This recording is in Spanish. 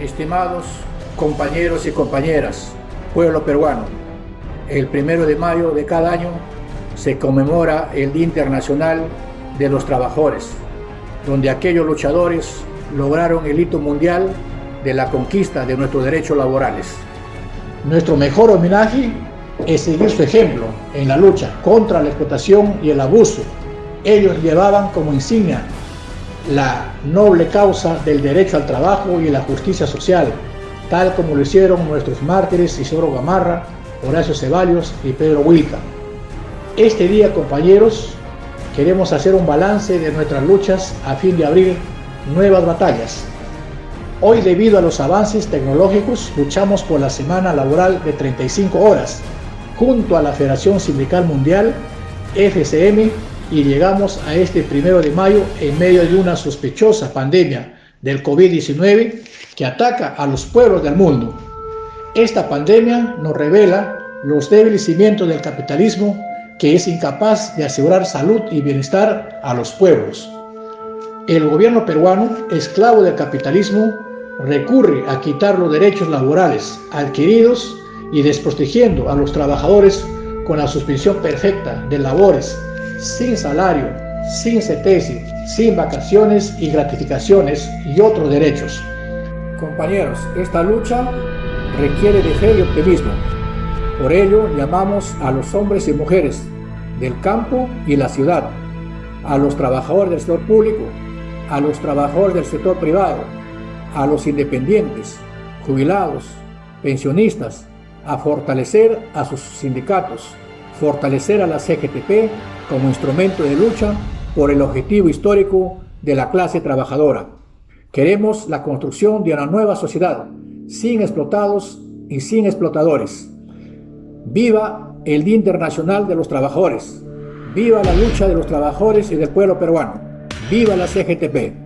Estimados compañeros y compañeras, pueblo peruano, el primero de mayo de cada año se conmemora el Día Internacional de los Trabajadores, donde aquellos luchadores lograron el hito mundial de la conquista de nuestros derechos laborales. Nuestro mejor homenaje es seguir su ejemplo en la lucha contra la explotación y el abuso. Ellos llevaban como insignia la noble causa del derecho al trabajo y la justicia social, tal como lo hicieron nuestros mártires Isidoro Gamarra, Horacio Ceballos y Pedro Wilca. Este día, compañeros, queremos hacer un balance de nuestras luchas a fin de abrir nuevas batallas. Hoy, debido a los avances tecnológicos, luchamos por la semana laboral de 35 horas, junto a la Federación Sindical Mundial, FCM, y llegamos a este primero de mayo en medio de una sospechosa pandemia del COVID-19 que ataca a los pueblos del mundo. Esta pandemia nos revela los débiles cimientos del capitalismo que es incapaz de asegurar salud y bienestar a los pueblos. El gobierno peruano, esclavo del capitalismo, recurre a quitar los derechos laborales adquiridos y desprotegiendo a los trabajadores con la suspensión perfecta de labores sin salario, sin CETESI, sin vacaciones y gratificaciones y otros derechos. Compañeros, esta lucha requiere de fe y optimismo. Por ello llamamos a los hombres y mujeres del campo y la ciudad, a los trabajadores del sector público, a los trabajadores del sector privado, a los independientes, jubilados, pensionistas, a fortalecer a sus sindicatos, fortalecer a la CGTP como instrumento de lucha por el objetivo histórico de la clase trabajadora. Queremos la construcción de una nueva sociedad, sin explotados y sin explotadores. Viva el Día Internacional de los Trabajadores. Viva la lucha de los trabajadores y del pueblo peruano. Viva la CGTP.